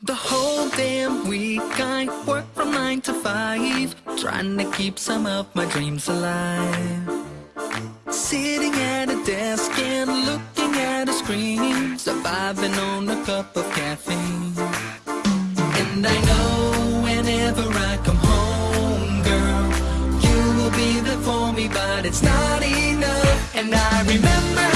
The whole damn week I work from 9 to 5 Trying to keep some of my dreams alive. Sitting at a desk and looking at a screen Surviving on a cup of caffeine. And I know whenever I come home, girl You will be there for me, but it's not enough. And I remember